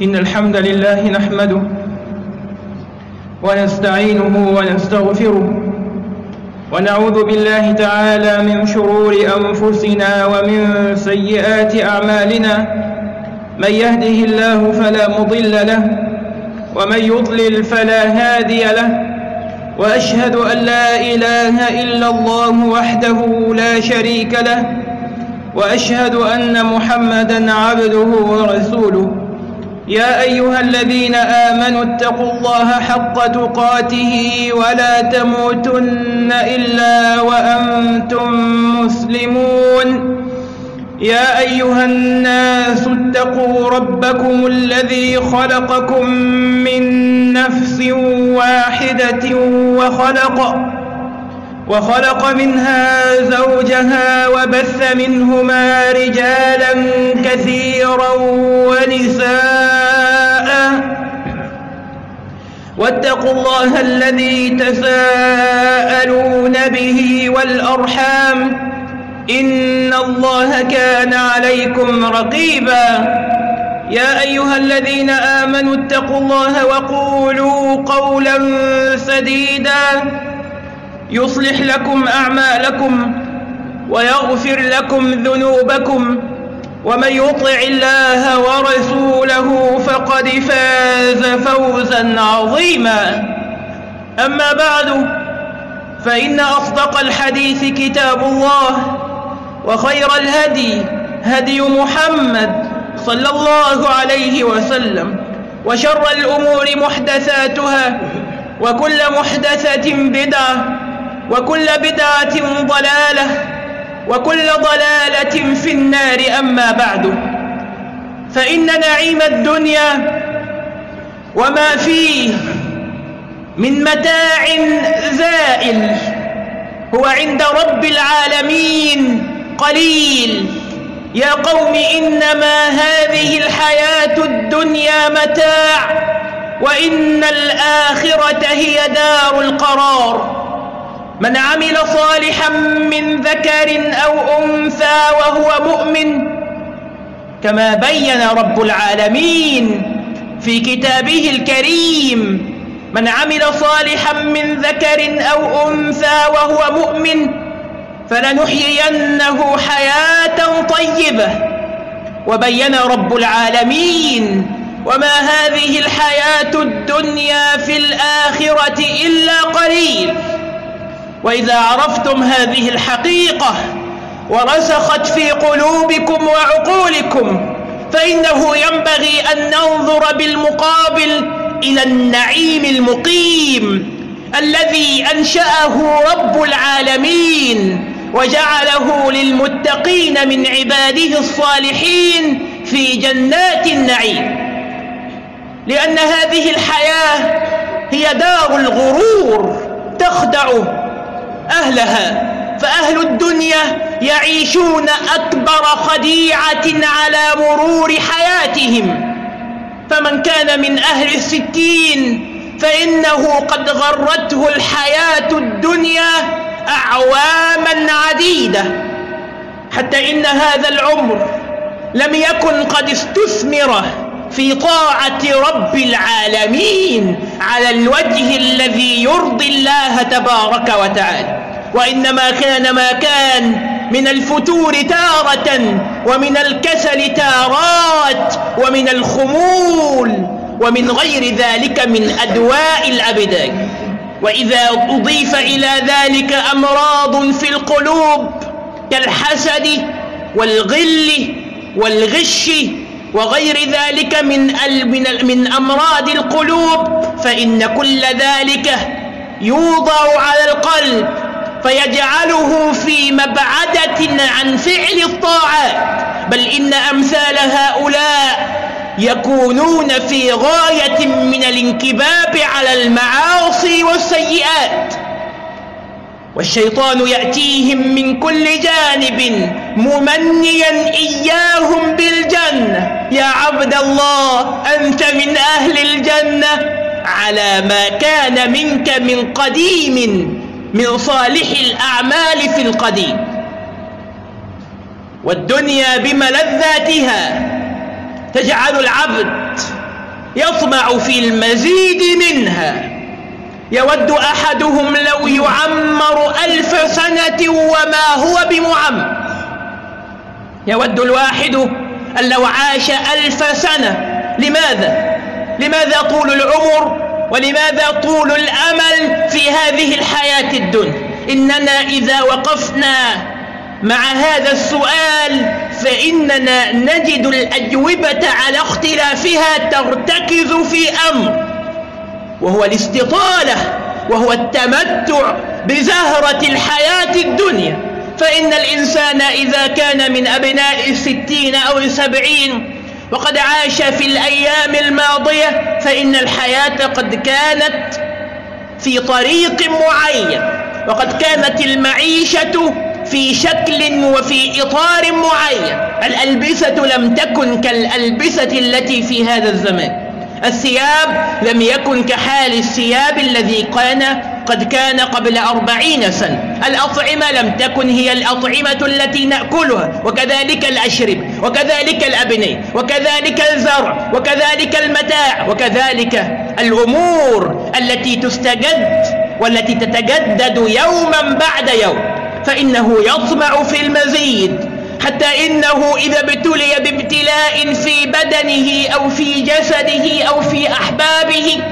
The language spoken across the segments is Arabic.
إن الحمد لله نحمده ونستعينه ونستغفره ونعوذ بالله تعالى من شرور أنفسنا ومن سيئات أعمالنا من يهده الله فلا مضل له ومن يضلل فلا هادي له وأشهد أن لا إله إلا الله وحده لا شريك له وأشهد أن محمدا عبده ورسوله يا أيها الذين آمنوا اتقوا الله حق تقاته ولا تموتن إلا وأنتم مسلمون. يا أيها الناس اتقوا ربكم الذي خلقكم من نفس واحدة وخلق وخلق منها زوجها وبث منهما رجالا كثيرا ونساء. واتقوا الله الذي تساءلون به والأرحام. إن الله كان عليكم رقيبا. يا أيها الذين آمنوا اتقوا الله وقولوا قولا سديدا. يصلح لكم أعمالكم ويغفر لكم ذنوبكم ومن يطع الله ورسوله فقد فاز فوزا عظيما. أما بعد فإن أصدق الحديث كتاب الله وخير الهدي هدي محمد صلى الله عليه وسلم وشر الأمور محدثاتها وكل محدثة بدعة وكل بدعة ضلالة وكل ضلالة في النار أما بعد. فإن نعيم الدنيا وما فيه من متاع زائل هو عند رب العالمين قليل. يا قوم إنما هذه الحياة الدنيا متاع وإن الآخرة هي دار القرار. من عمل صالحا من ذكر أو أنثى وهو مؤمن كما بين رب العالمين في كتابه الكريم من عمل صالحا من ذكر أو أنثى وهو مؤمن فلنحيينه حياة طيبة. وبين رب العالمين وما هذه الحياة الدنيا في الآخرة إلا قليل. وإذا عرفتم هذه الحقيقة ورسخت في قلوبكم وعقولكم فإنه ينبغي أن ننظر بالمقابل إلى النعيم المقيم الذي أنشأه رب العالمين وجعله للمتقين من عباده الصالحين في جنات النعيم. لأن هذه الحياة هي دار الغرور تخدع أهلها فأهل الدنيا يعيشون أكبر خديعة على مرور حياتهم. فمن كان من أهل الستين فإنه قد غرته الحياة الدنيا أعواما عديدة. حتى إن هذا العمر لم يكن قد استثمر في طاعة رب العالمين على الوجه الذي يرضي الله تبارك وتعالى. وإنما كان ما كان من الفتور تارة ومن الكسل تارات ومن الخمول ومن غير ذلك من أدواء الأبدان. وإذا أضيف إلى ذلك أمراض في القلوب كالحسد والغل والغش وغير ذلك من من أمراض القلوب فإن كل ذلك يوضع على القلب فيجعله في مبعدة عن فعل الطاعات بل إن أمثال هؤلاء يكونون في غاية من الانكباب على المعاصي والسيئات. والشيطان يأتيهم من كل جانب ممنيا إياهم بالجنة. يا عبد الله أنت من أهل الجنة. على ما كان منك من قديم. من صالح الأعمال في القديم. والدنيا بملذاتها. تجعل العبد يطمع في المزيد منها. يود أحدهم لو يعمر ألف سنة وما هو بمعمر. يود الواحد أن لو عاش ألف سنة. لماذا؟ لماذا طول العمر؟ ولماذا طول الأمل في هذه الحياة الدنيا؟ إننا إذا وقفنا مع هذا السؤال فإننا نجد الأجوبة على اختلافها ترتكز في أمر وهو الاستطالة وهو التمتع بزهرة الحياة الدنيا. فإن الإنسان إذا كان من أبناء الستين أو السبعين وقد عاش في الأيام الماضية فإن الحياة قد كانت في طريق معين وقد كانت المعيشة في شكل وفي إطار معين. الألبسة لم تكن كالألبسة التي في هذا الزمان. الثياب لم يكن كحال الثياب الذي كان قد كان قبل أربعين سنة. الأطعمة لم تكن هي الأطعمة التي نأكلها. وكذلك الأشرب وكذلك الأبنية وكذلك الزرع وكذلك المتاع وكذلك الأمور التي تستجد والتي تتجدد يوما بعد يوم. فإنه يطمع في المزيد. حتى إنه إذا ابتلي بابتلاء في بدنه أو في جسده أو في أحبابه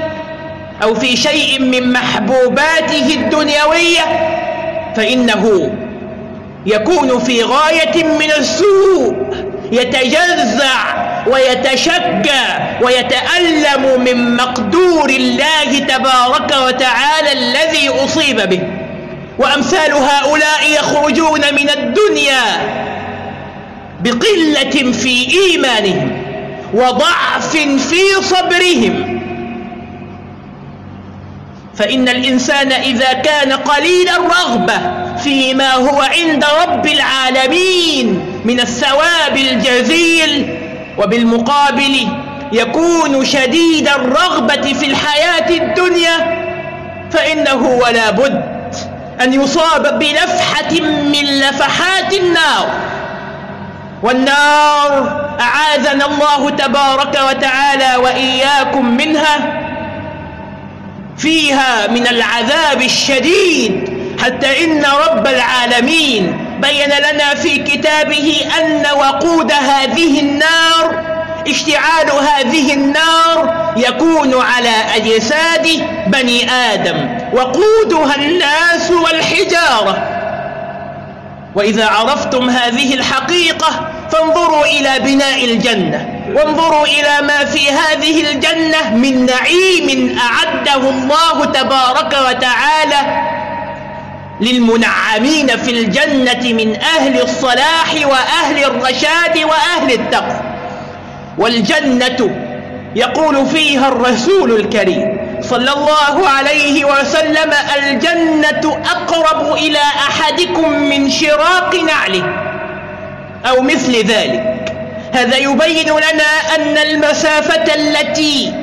أو في شيء من محبوباته الدنيوية فإنه يكون في غاية من السوء يتجزع ويتشجع ويتألم من مقدور الله تبارك وتعالى الذي أصيب به. وأمثال هؤلاء يخرجون من الدنيا بقلة في إيمانهم وضعف في صبرهم. فإن الإنسان إذا كان قليل الرغبة فيما هو عند رب العالمين من الثواب الجزيل وبالمقابل يكون شديد الرغبة في الحياة الدنيا فإنه ولا بد أن يصاب بلفحة من لفحات النار. والنار أعاذنا الله تبارك وتعالى وإياكم منها. فيها من العذاب الشديد حتى إن رب العالمين بين لنا في كتابه أن وقود هذه النار اشتعال هذه النار يكون على أجساد بني آدم وقودها الناس والحجارة. وإذا عرفتم هذه الحقيقة فانظروا إلى بناء الجنة وانظروا إلى ما في هذه الجنة من نعيم أعده الله تبارك وتعالى للمنعمين في الجنة من أهل الصلاح وأهل الرشاد وأهل التقوى. والجنة يقول فيها الرسول الكريم صلى الله عليه وسلم الجنة أقرب إلى أحدكم من شراق نعله أو مثل ذلك. هذا يبين لنا أن المسافة التي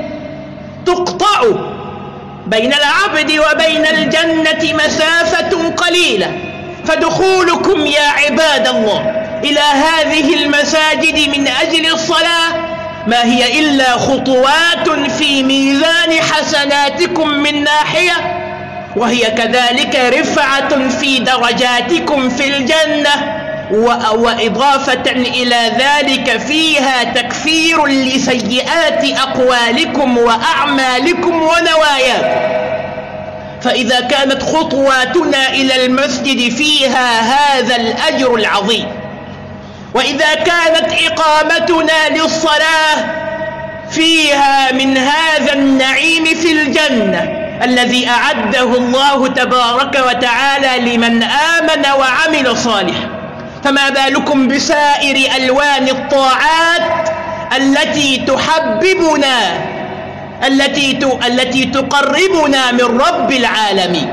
تقطع بين العبد وبين الجنة مسافة قليلة. فدخولكم يا عباد الله إلى هذه المساجد من أجل الصلاة ما هي إلا خطوات في ميزان حسناتكم من ناحية وهي كذلك رفعة في درجاتكم في الجنة وإضافة إلى ذلك فيها تكفير لسيئات أقوالكم وأعمالكم ونواياكم. فإذا كانت خطواتنا إلى المسجد فيها هذا الأجر العظيم. وإذا كانت إقامتنا للصلاة فيها من هذا النعيم في الجنة الذي أعده الله تبارك وتعالى لمن آمن وعمل صالحا. فما بالكم بسائر ألوان الطاعات التي تحببنا التي التي تقربنا من رب العالمين.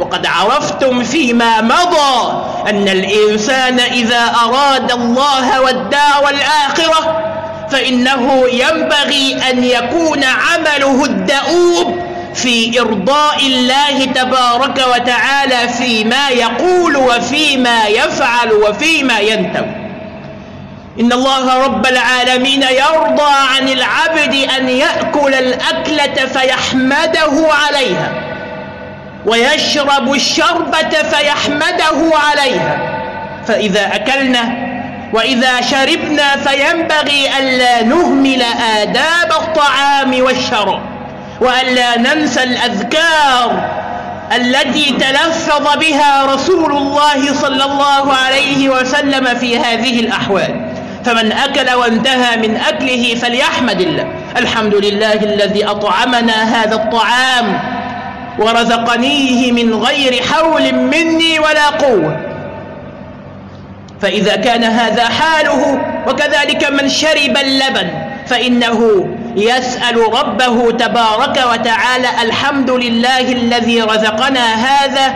وقد عرفتم فيما مضى أن الإنسان إذا أراد الله والدار الآخرة فإنه ينبغي أن يكون عمله الدؤوب في إرضاء الله تبارك وتعالى فيما يقول وفيما يفعل وفيما ينتوي إن الله رب العالمين يرضى عن العبد أن يأكل الأكلة فيحمده عليها. ويشرب الشربة فيحمده عليها. فإذا أكلنا وإذا شربنا فينبغي ألا نهمل آداب الطعام والشراب وألا ننسى الأذكار التي تلفظ بها رسول الله صلى الله عليه وسلم في هذه الأحوال. فمن أكل وانتهى من أكله فليحمد الله. الحمد لله الذي أطعمنا هذا الطعام ورزقنيه من غير حول مني ولا قوة. فإذا كان هذا حاله وكذلك من شرب اللبن فإنه يسأل ربه تبارك وتعالى الحمد لله الذي رزقنا هذا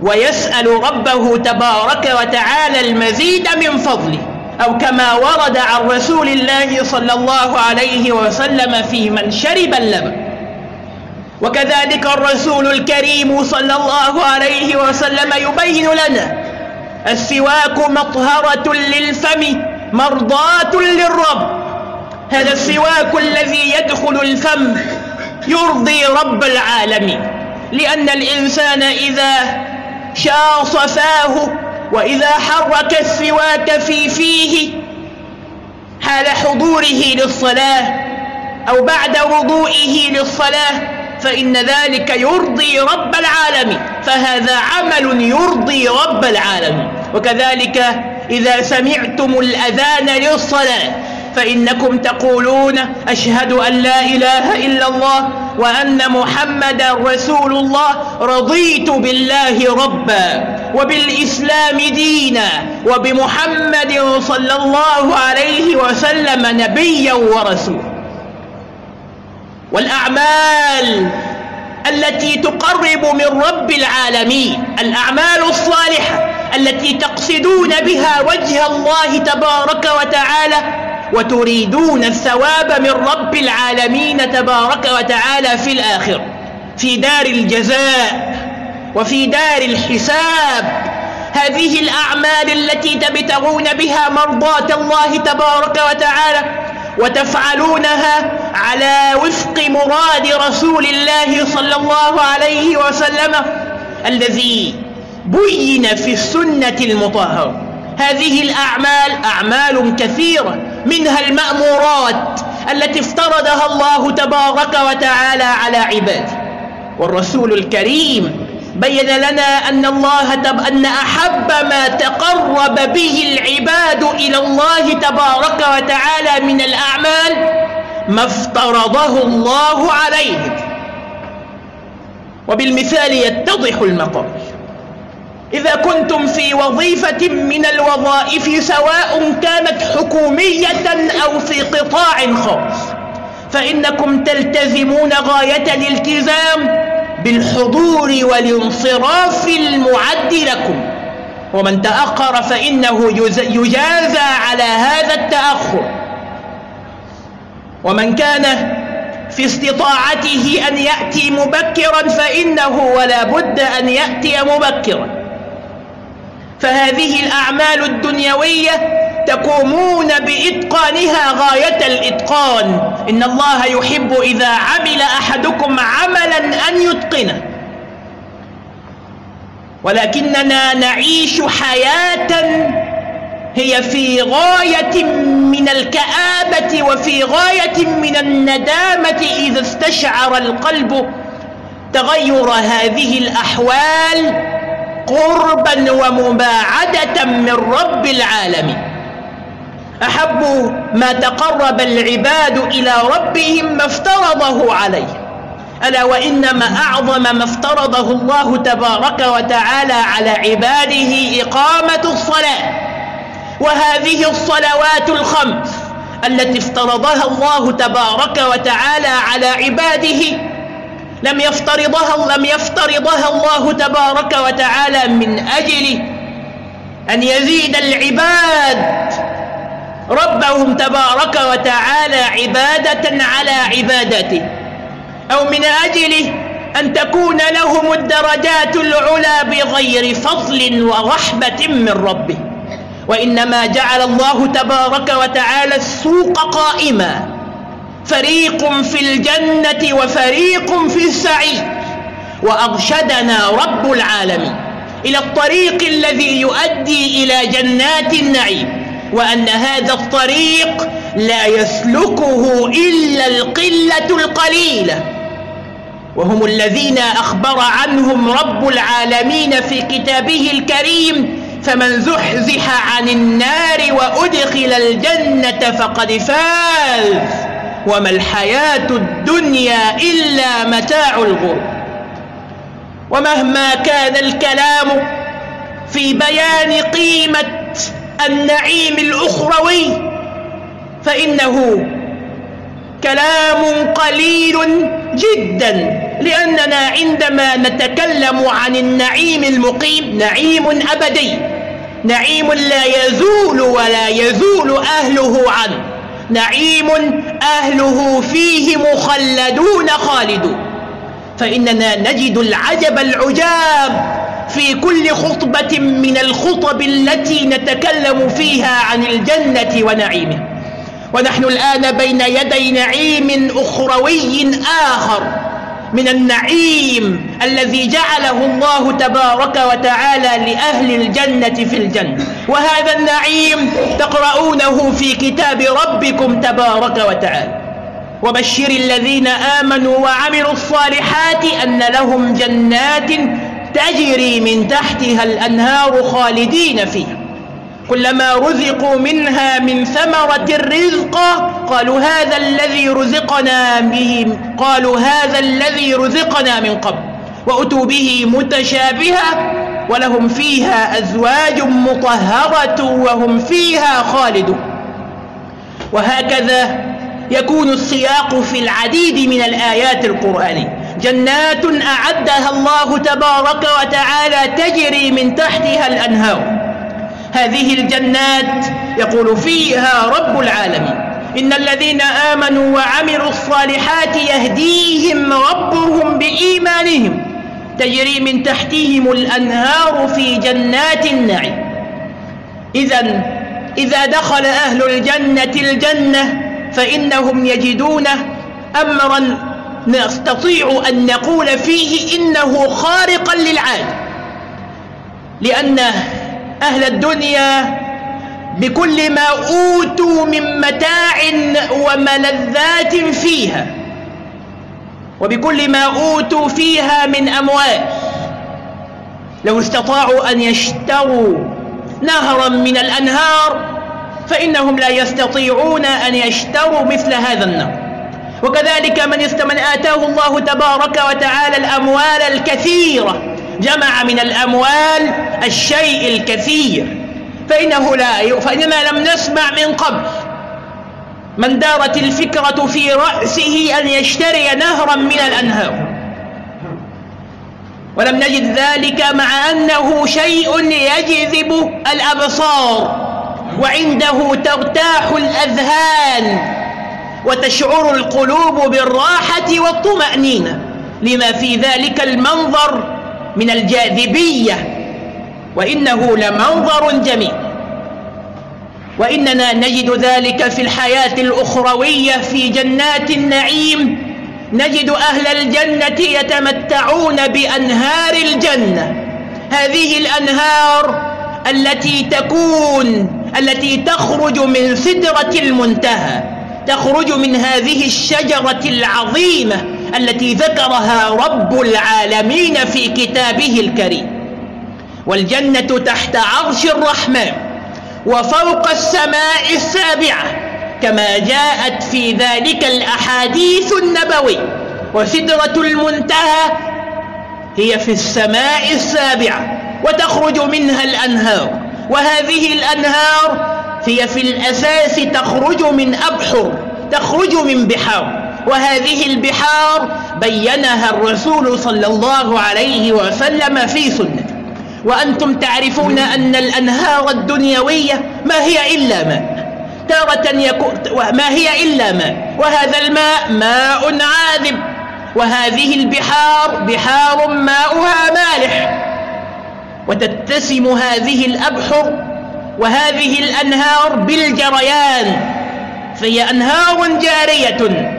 ويسأل ربه تبارك وتعالى المزيد من فضله. أو كما ورد عن رسول الله صلى الله عليه وسلم في من شرب اللبن. وكذلك الرسول الكريم صلى الله عليه وسلم يبين لنا السواك مطهرة للفم مرضاة للرب. هذا السواك الذي يدخل الفم يرضي رب العالمين. لأن الإنسان إذا شاص فاه وإذا حرك السواك في فيه حال حضوره للصلاة أو بعد وضوئه للصلاة فإن ذلك يرضي رب العالمين. فهذا عمل يرضي رب العالمين. وكذلك إذا سمعتم الأذان للصلاة فإنكم تقولون أشهد أن لا إله إلا الله وأن محمدا رسول الله رضيت بالله ربا وبالإسلام دينا وبمحمد صلى الله عليه وسلم نبيا ورسولا. والأعمال التي تقرب من رب العالمين الأعمال الصالحة التي تقصدون بها وجه الله تبارك وتعالى وتريدون الثواب من رب العالمين تبارك وتعالى في الآخر في دار الجزاء وفي دار الحساب. هذه الأعمال التي تبتغون بها مرضاة الله تبارك وتعالى وتفعلونها على وفق مراد رسول الله صلى الله عليه وسلم الذي بين في السنة المطهرة. هذه الأعمال أعمال كثيرة منها المأمورات التي افترضها الله تبارك وتعالى على عباده. والرسول الكريم بين لنا أن الله تب أن أحب ما تقرب به العباد إلى الله تبارك وتعالى من الأعمال ما افترضه الله عليهم وبالمثال يتضح المقام إذا كنتم في وظيفة من الوظائف سواء كانت حكومية أو في قطاع خاص فإنكم تلتزمون غاية الالتزام بالحضور والانصراف المعد لكم. ومن تأخر فإنه يجازى على هذا التأخر. ومن كان في استطاعته أن يأتي مبكرا فإنه ولا بد أن يأتي مبكرا. فهذه الأعمال الدنيوية تقومون بإتقانها غاية الإتقان. إن الله يحب إذا عمل أحدكم عملا أن يتقنه. ولكننا نعيش حياة هي في غاية من الكآبة وفي غاية من الندامة إذا استشعر القلب تغير هذه الأحوال قربا ومباعدة من رب العالمين. أحب ما تقرب العباد إلى ربهم ما افترضه عليه. ألا وإنما أعظم ما افترضه الله تبارك وتعالى على عباده إقامة الصلاة وهذه الصلوات الخمس التي افترضها الله تبارك وتعالى على عباده. لم يفترضها لم يفترضها الله تبارك وتعالى من أجل أن يزيد العباد ربهم تبارك وتعالى عبادة على عبادته. أو من أجل أن تكون لهم الدرجات العلى بغير فضل ورحمة من ربه. وإنما جعل الله تبارك وتعالى السوق قائما. فريق في الجنة وفريق في السعير. وأرشدنا رب العالمين إلى الطريق الذي يؤدي إلى جنات النعيم. وأن هذا الطريق لا يسلكه إلا القلة القليلة. وهم الذين أخبر عنهم رب العالمين في كتابه الكريم فمن زحزح عن النار وأدخل الجنة فقد فاز. وما الحياة الدنيا إلا متاع الغرور. ومهما كان الكلام في بيان قيمة النعيم الأخروي فإنه كلام قليل جدا لأننا عندما نتكلم عن النعيم المقيم نعيم أبدي نعيم لا يزول ولا يزول أهله عنه نعيم أهله فيه مخلدون خالدون فإننا نجد العجب العجاب في كل خطبة من الخطب التي نتكلم فيها عن الجنة ونعيمه. ونحن الآن بين يدي نعيم أخروي آخر من النعيم الذي جعله الله تبارك وتعالى لأهل الجنة في الجنة. وهذا النعيم تقرؤونه في كتاب ربكم تبارك وتعالى. وبشر الذين آمنوا وعملوا الصالحات أن لهم جنات تجري من تحتها الأنهار خالدين فيها. كلما رزقوا منها من ثمرة الرزق قالوا هذا الذي رزقنا به قالوا هذا الذي رزقنا من قبل. وأتوا به متشابها ولهم فيها أزواج مطهرة وهم فيها خالدون. وهكذا يكون السياق في العديد من الآيات القرآنية. جنات أعدها الله تبارك وتعالى تجري من تحتها الأنهار. هذه الجنات يقول فيها رب العالمين. إن الذين آمنوا وعملوا الصالحات يهديهم ربهم بإيمانهم. تجري من تحتهم الأنهار في جنات النعيم. إذا إذا دخل أهل الجنة الجنة فإنهم يجدون أمرا نستطيع أن نقول فيه إنه خارقا للعادة لأن أهل الدنيا بكل ما أوتوا من متاع وملذات فيها وبكل ما أوتوا فيها من أموال لو استطاعوا أن يشتروا نهرا من الأنهار فإنهم لا يستطيعون أن يشتروا مثل هذا النهر. وكذلك من من آتاه الله تبارك وتعالى الأموال الكثيرة جمع من الأموال الشيء الكثير. فإنه لا فإننا لم نسمع من قبل. من دارت الفكرة في رأسه أن يشتري نهرا من الأنهار. ولم نجد ذلك مع أنه شيء يجذب الأبصار وعنده ترتاح الأذهان. وتشعر القلوب بالراحة والطمأنينة. لما في ذلك المنظر من الجاذبية. وإنه لمنظر جميل. وإننا نجد ذلك في الحياة الأخروية في جنات النعيم. نجد أهل الجنة يتمتعون بأنهار الجنة. هذه الأنهار التي تكون التي تخرج من سدرة المنتهى. تخرج من هذه الشجرة العظيمة التي ذكرها رب العالمين في كتابه الكريم. والجنة تحت عرش الرحمن وفوق السماء السابعة كما جاءت في ذلك الأحاديث النبوي وسدرة المنتهى هي في السماء السابعة وتخرج منها الأنهار. وهذه الأنهار هي في الأساس تخرج من أبحر تخرج من بحار. وهذه البحار بينها الرسول صلى الله عليه وسلم في سنته. وأنتم تعرفون أن الأنهار الدنيوية ما هي إلا ماء. تارة يكون ما هي إلا ماء. وهذا الماء ماء عاذب. وهذه البحار بحار ماؤها مالح. وتتسم هذه الأبحر وهذه الأنهار بالجريان فهي أنهار جارية.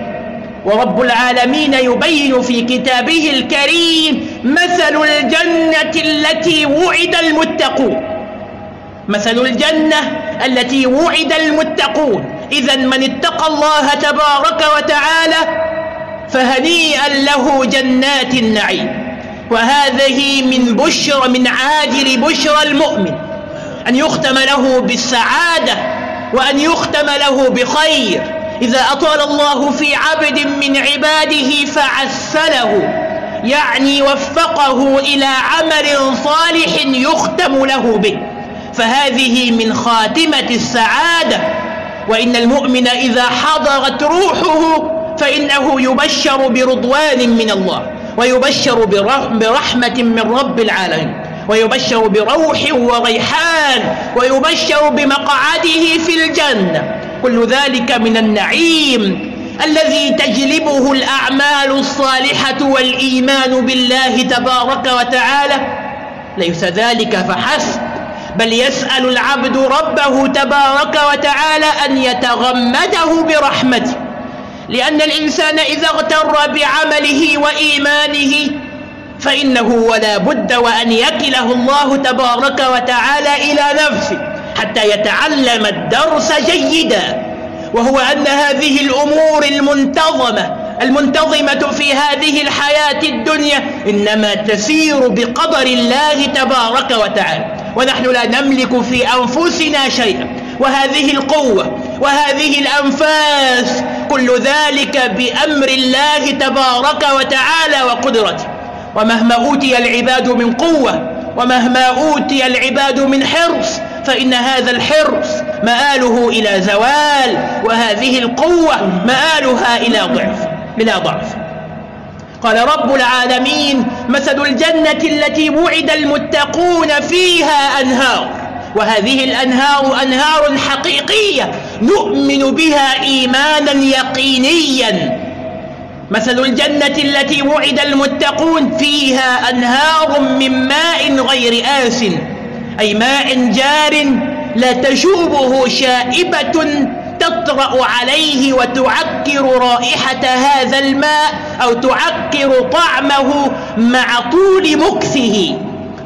ورب العالمين يبين في كتابه الكريم مثل الجنة التي وعد المتقون. مثل الجنة التي وعد المتقون. إذا من اتقى الله تبارك وتعالى فهنيئا له جنات النعيم. وهذه من بشر من عاجل بشرى المؤمن. أن يختم له بالسعادة وأن يختم له بخير. إذا أطال الله في عبد من عباده فعسله يعني وفقه إلى عمل صالح يختم له به. فهذه من خاتمة السعادة. وإن المؤمن إذا حضرت روحه فإنه يبشر برضوان من الله ويبشر برحمة من رب العالمين. ويبشر بروح وريحان ويبشر بمقعده في الجنة. كل ذلك من النعيم الذي تجلبه الأعمال الصالحة والإيمان بالله تبارك وتعالى. ليس ذلك فحسب بل يسأل العبد ربه تبارك وتعالى أن يتغمده برحمته. لأن الإنسان إذا اغتر بعمله وإيمانه فإنه ولا بد وأن يكله الله تبارك وتعالى إلى نفسه حتى يتعلم الدرس جيدا وهو أن هذه الأمور المنتظمة المنتظمة في هذه الحياة الدنيا إنما تسير بقدر الله تبارك وتعالى ونحن لا نملك في أنفسنا شيئا وهذه القوة وهذه الأنفاس كل ذلك بأمر الله تبارك وتعالى وقدرته. ومهما أوتي العباد من قوة ومهما أوتي العباد من حرص فإن هذا الحرص مآله إلى زوال وهذه القوة مآلها إلى ضعف بلا ضعف. قال رب العالمين مثل الجنة التي وعد المتقون فيها أنهار وهذه الأنهار أنهار حقيقية نؤمن بها إيمانا يقينيا. مثل الجنة التي وعد المتقون فيها أنهار من ماء غير آس أي ماء جار لا تشوبه شائبة تطرأ عليه وتعكر رائحة هذا الماء أو تعكر طعمه مع طول مكثه.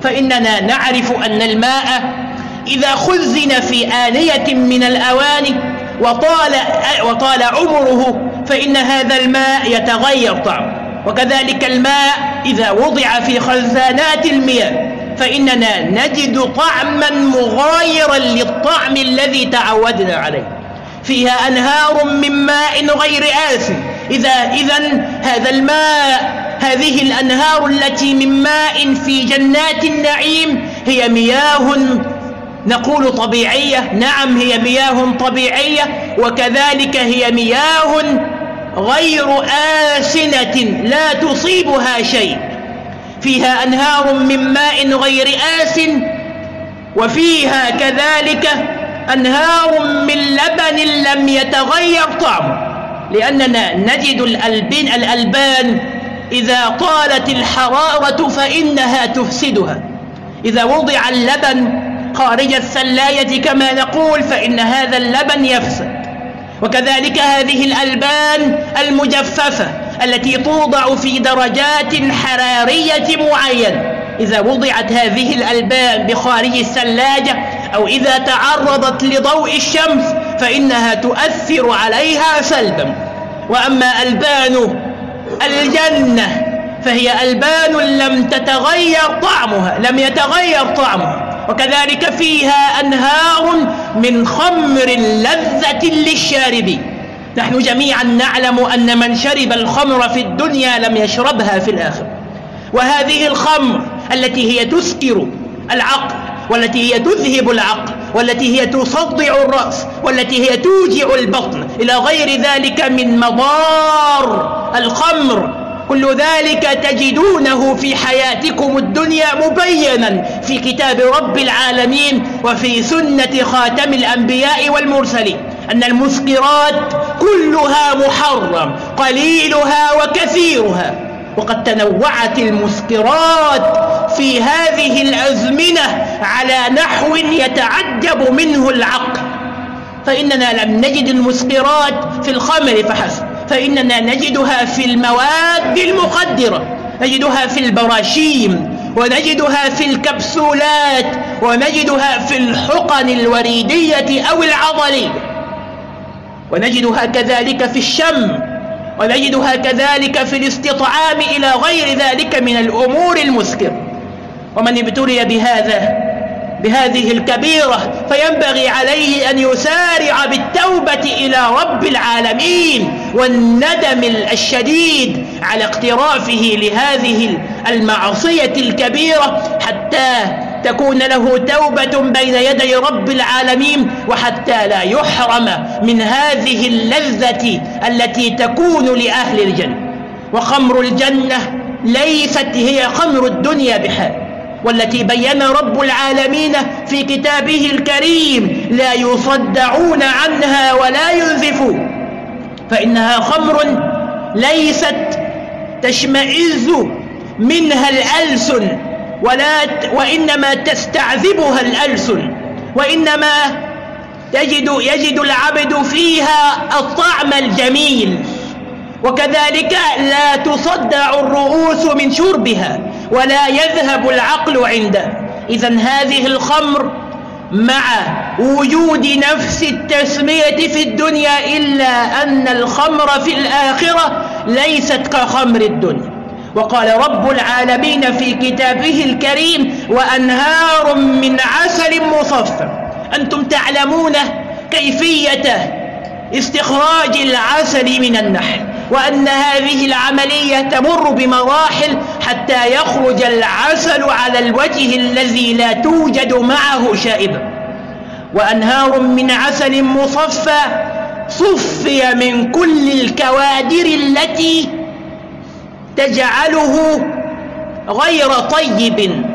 فإننا نعرف أن الماء إذا خزن في آنية من الأواني وطال, وطال عمره فإن هذا الماء يتغير طعمه وكذلك الماء إذا وضع في خزانات المياه فإننا نجد طعما مغايرا للطعم الذي تعودنا عليه. فيها أنهار من ماء غير آسن إذا إذا هذا الماء هذه الأنهار التي من ماء في جنات النعيم هي مياه نقول طبيعية. نعم هي مياه طبيعية. وكذلك هي مياه غير آسنة لا تصيبها شيء. فيها أنهار من ماء غير آسن وفيها كذلك أنهار من لبن لم يتغير طعمه لأننا نجد الألبان, الألبان إذا طالت الحرارة فإنها تفسدها. إذا وضع اللبن خارج الثلاية كما نقول فإن هذا اللبن يفسد. وكذلك هذه الألبان المجففة التي توضع في درجات حرارية معينة إذا وضعت هذه الألبان بخارج الثلاجة أو إذا تعرضت لضوء الشمس فإنها تؤثر عليها سلبا. وأما ألبان الجنة فهي ألبان لم تتغير طعمها لم يتغير طعمها. وكذلك فيها أنهار من خمر لذة للشاربين. نحن جميعا نعلم أن من شرب الخمر في الدنيا لم يشربها في الآخرة. وهذه الخمر التي هي تسكر العقل والتي هي تذهب العقل والتي هي تصدع الرأس والتي هي توجع البطن. إلى غير ذلك من مضار الخمر كل ذلك تجدونه في حياتكم الدنيا مبينا في كتاب رب العالمين وفي سنة خاتم الأنبياء والمرسلين أن المسكرات كلها محرم قليلها وكثيرها وقد تنوعت المسكرات في هذه الأزمنة على نحو يتعجب منه العقل. فإننا لم نجد المسكرات في الخمر فحسب. فإننا نجدها في المواد المخدرة نجدها في البراشيم ونجدها في الكبسولات ونجدها في الحقن الوريدية أو العضلية. ونجدها كذلك في الشم ونجدها كذلك في الاستطعام إلى غير ذلك من الأمور المسكرة. ومن ابتلي بهذا بهذه الكبيرة فينبغي عليه أن يسارع بالتوبة إلى رب العالمين والندم الشديد على اقترافه لهذه المعصية الكبيرة حتى تكون له توبة بين يدي رب العالمين وحتى لا يحرم من هذه اللذة التي تكون لأهل الجنة. وخمر الجنة ليست هي خمر الدنيا بحال. والتي بين رب العالمين في كتابه الكريم لا يصدعون عنها ولا ينزفون. فإنها خمر ليست تشمئز منها الألسن ولا وإنما تستعذبها الألسن. وإنما تجد يجد العبد فيها الطعم الجميل. وكذلك لا تصدع الرؤوس من شربها. ولا يذهب العقل عنده. إذا هذه الخمر مع وجود نفس التسمية في الدنيا إلا أن الخمر في الآخرة ليست كخمر الدنيا. وقال رب العالمين في كتابه الكريم وأنهار من عسل مصفى. أنتم تعلمون كيفية استخراج العسل من النحل. وأن هذه العملية تمر بمراحل حتى يخرج العسل على الوجه الذي لا توجد معه شائبة وأنهار من عسل مصفى صفي من كل الكوادر التي تجعله غير طيب.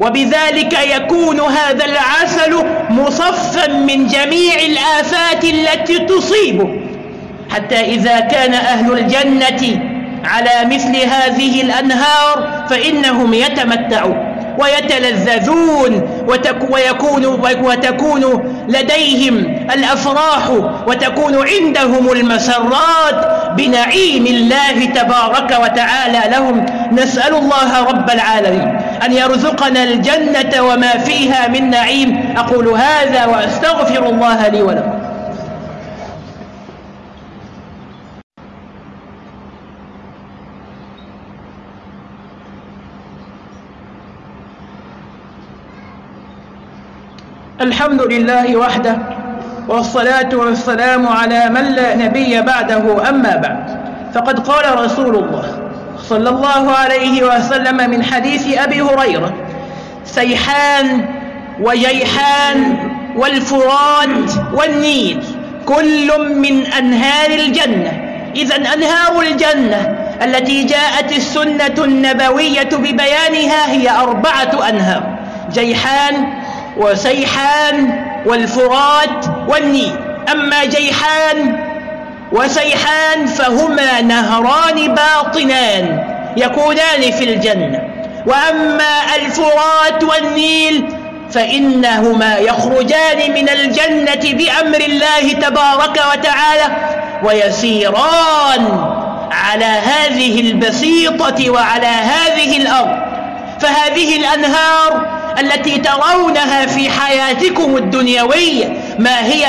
وبذلك يكون هذا العسل مصفا من جميع الآفات التي تصيبه. حتى إذا كان أهل الجنة على مثل هذه الأنهار فإنهم يتمتعون ويتلذذون ويكون, وتكون لديهم الأفراح وتكون عندهم المسرات بنعيم الله تبارك وتعالى لهم. نسأل الله رب العالمين أن يرزقنا الجنة وما فيها من نعيم. أقول هذا وأستغفر الله لي ولكم. الحمد لله وحده والصلاة والسلام على من لا نبي بعده أما بعد. فقد قال رسول الله صلى الله عليه وسلم من حديث أبي هريرة سيحان وجيحان والفرات والنيل كل من أنهار الجنة. إذا أنهار الجنة التي جاءت السنة النبوية ببيانها هي أربعة أنهار. جيحان وسيحان والفرات والنيل أما جيحان وسيحان فهما نهران باطنان يكونان في الجنة. وأما الفرات والنيل فإنهما يخرجان من الجنة بأمر الله تبارك وتعالى ويسيران على هذه البسيطة وعلى هذه الأرض. فهذه الأنهار التي ترونها في حياتكم الدنيوية ما هي؟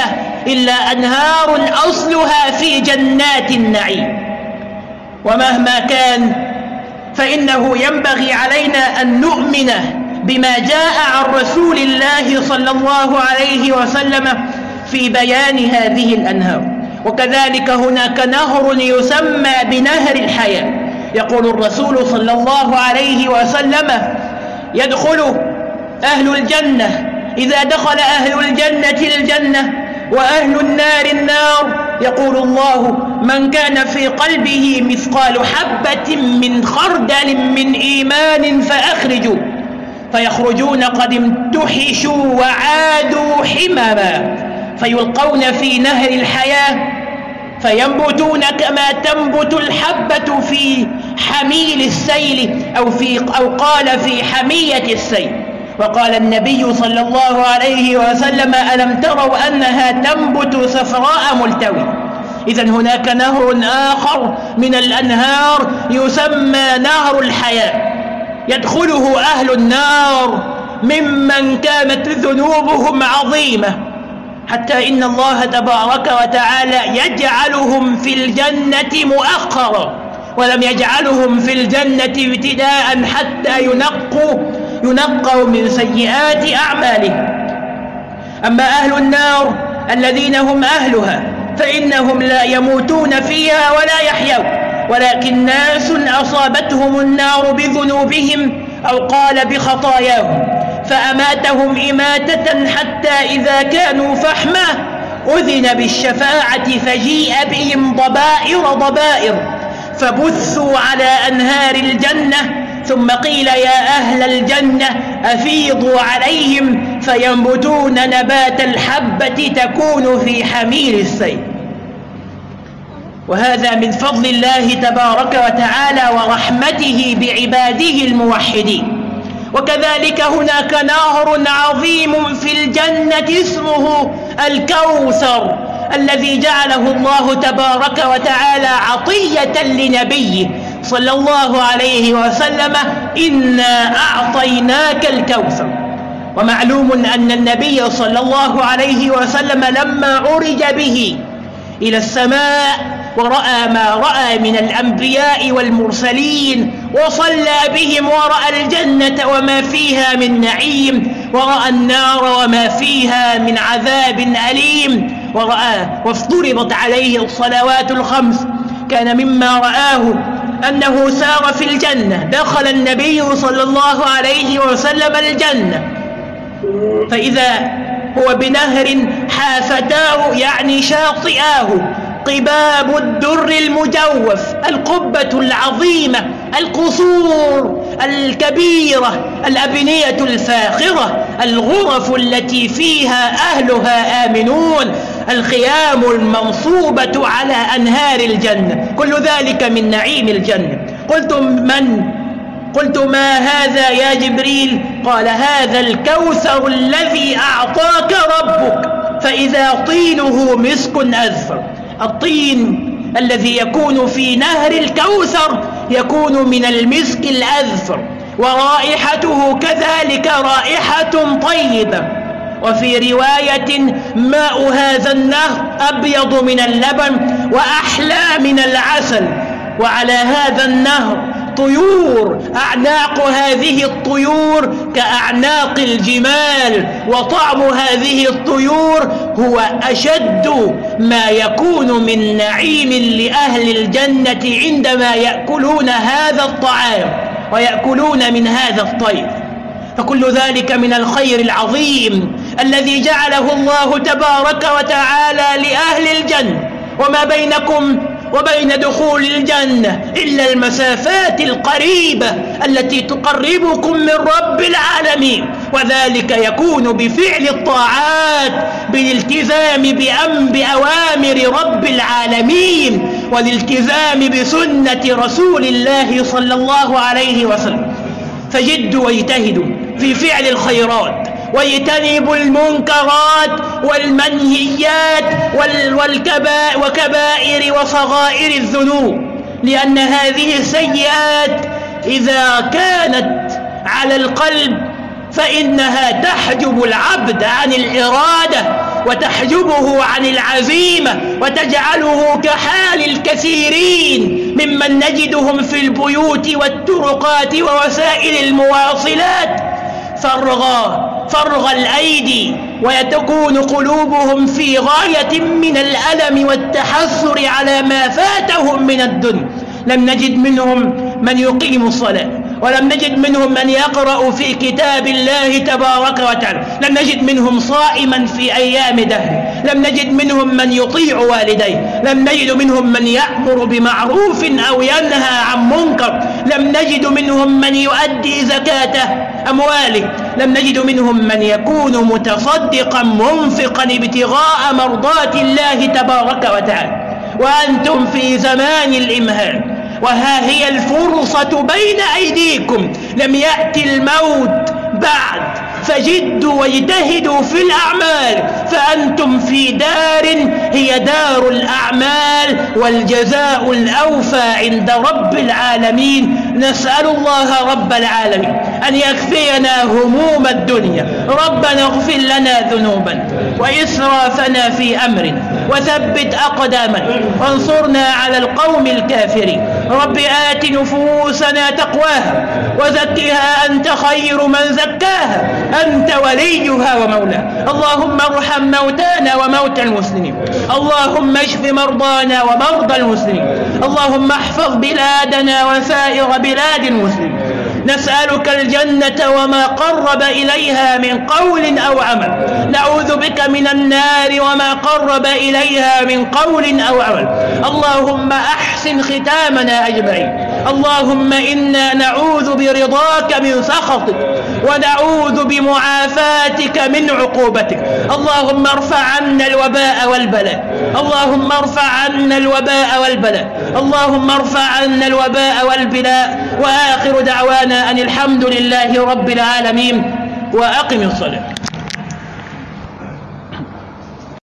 إلا أنهار أصلها في جنات النعيم. ومهما كان فإنه ينبغي علينا أن نؤمن بما جاء عن رسول الله صلى الله عليه وسلم في بيان هذه الأنهار. وكذلك هناك نهر يسمى بنهر الحياة. يقول الرسول صلى الله عليه وسلم يدخل أهل الجنة إذا دخل أهل الجنة الجنة وأهل النار النار يقول الله من كان في قلبه مثقال حبة من خردل من إيمان فأخرجوا فيخرجون قد امتحشوا وعادوا حمما فيلقون في نهر الحياة فينبتون كما تنبت الحبة في حميل السيل أو, في أو قال في حمية السيل. وقال النبي صلى الله عليه وسلم ألم تروا أنها تنبت صفراء ملتوي؟ إذا هناك نهر آخر من الأنهار يسمى نهر الحياة. يدخله أهل النار ممن كانت ذنوبهم عظيمة. حتى إن الله تبارك وتعالى يجعلهم في الجنة مؤخرا. ولم يجعلهم في الجنة ابتداء حتى ينقوا ينقوا من سيئات أعمالهم أما أهل النار الذين هم أهلها فإنهم لا يموتون فيها ولا يحيون. ولكن ناس أصابتهم النار بذنوبهم أو قال بخطاياهم فأماتهم إماتة حتى إذا كانوا فحمة أذن بالشفاعة فجيء بهم ضبائر ضبائر فبثوا على أنهار الجنة ثم قيل يا أهل الجنة أفيضوا عليهم فينبتون نبات الحبة تكون في حمير السيل. وهذا من فضل الله تبارك وتعالى ورحمته بعباده الموحدين. وكذلك هناك نهر عظيم في الجنة اسمه الكوثر الذي جعله الله تبارك وتعالى عطية لنبيه صلى الله عليه وسلم إنا أعطيناك الكوثر. ومعلوم أن النبي صلى الله عليه وسلم لما عرج به إلى السماء ورأى ما رأى من الأنبياء والمرسلين وصلى بهم ورأى الجنة وما فيها من نعيم ورأى النار وما فيها من عذاب أليم ورأى وافترضت عليه الصلوات الخمس. كان مما رآه أنه سار في الجنة. دخل النبي صلى الله عليه وسلم الجنة. فإذا هو بنهر حافتاه يعني شاطئاه. قباب الدر المجوف القبة العظيمة القصور الكبيرة الأبنية الفاخرة الغرف التي فيها أهلها آمنون. الخيام المنصوبة على أنهار الجنة. كل ذلك من نعيم الجنة. قلتم من؟ قلت ما هذا يا جبريل؟ قال هذا الكوثر الذي أعطاك ربك فإذا طينه مسك أزفر الطين الذي يكون في نهر الكوثر يكون من المسك الأذفر ورائحته كذلك رائحة طيبة. وفي رواية ماء هذا النهر أبيض من اللبن وأحلى من العسل. وعلى هذا النهر طيور أعناق هذه الطيور كأعناق الجمال. وطعم هذه الطيور هو أشد ما يكون من نعيم لأهل الجنة عندما يأكلون هذا الطعام ويأكلون من هذا الطير. فكل ذلك من الخير العظيم الذي جعله الله تبارك وتعالى لأهل الجنة. وما بينكم وبين دخول الجنة إلا المسافات القريبة التي تقربكم من رب العالمين. وذلك يكون بفعل الطاعات بالالتزام بأم بأوامر رب العالمين والالتزام بسنة رسول الله صلى الله عليه وسلم. فجدوا واجتهدوا في فعل الخيرات. واجتنبوا المنكرات والمنهيات والكبائر وصغائر الذنوب لأن هذه السيئات إذا كانت على القلب فإنها تحجب العبد عن الإرادة وتحجبه عن العزيمة وتجعله كحال الكثيرين ممن نجدهم في البيوت والطرقات ووسائل المواصلات. فرغا فرغ الأيدي ويتكون قلوبهم في غاية من الألم والتحسر على ما فاتهم من الدنيا. لم نجد منهم من يقيم الصلاة ولم نجد منهم من يقرأ في كتاب الله تبارك وتعالى. لم نجد منهم صائما في أيام دهر. لم نجد منهم من يطيع والديه. لم نجد منهم من يأمر بمعروف أو ينهى عن منكر. لم نجد منهم من يؤدي زكاة أمواله. لم نجد منهم من يكون متصدقا منفقا ابتغاء مرضات الله تبارك وتعالى. وأنتم في زمان الإمهال. وها هي الفرصة بين أيديكم. لم يأتي الموت بعد. فجدوا واجتهدوا في الأعمال فأنتم في دار هي دار الأعمال والجزاء الأوفى عند رب العالمين. نسأل الله رب العالمين أن يكفينا هموم الدنيا. ربنا اغفر لنا ذنوبا وإسرافنا في أمرنا. وثبت أقدامنا وانصرنا على القوم الكافرين. رب آت نفوسنا تقواها وزكها أنت خير من زكاها. أنت وليها ومولاها. اللهم ارحم موتانا وموتى المسلمين. اللهم اشف مرضانا ومرضى المسلمين. اللهم احفظ بلادنا وسائر بلاد المسلمين. نسألك الجنة وما قرب إليها من قول أو عمل. نعوذ بك من النار وما قرب إليها من قول أو عمل. اللهم أحسن ختامنا أجمعين. اللهم إنا نعوذ برضاك من سخطك ونعوذ بمعافاتك من عقوبتك. اللهم ارفع عنا الوباء والبلاء. اللهم ارفع عنا الوباء والبلاء. اللهم ارفع عنا الوباء والبلاء. وآخر دعوانا أن الحمد لله رب العالمين. وأقم الصلاة.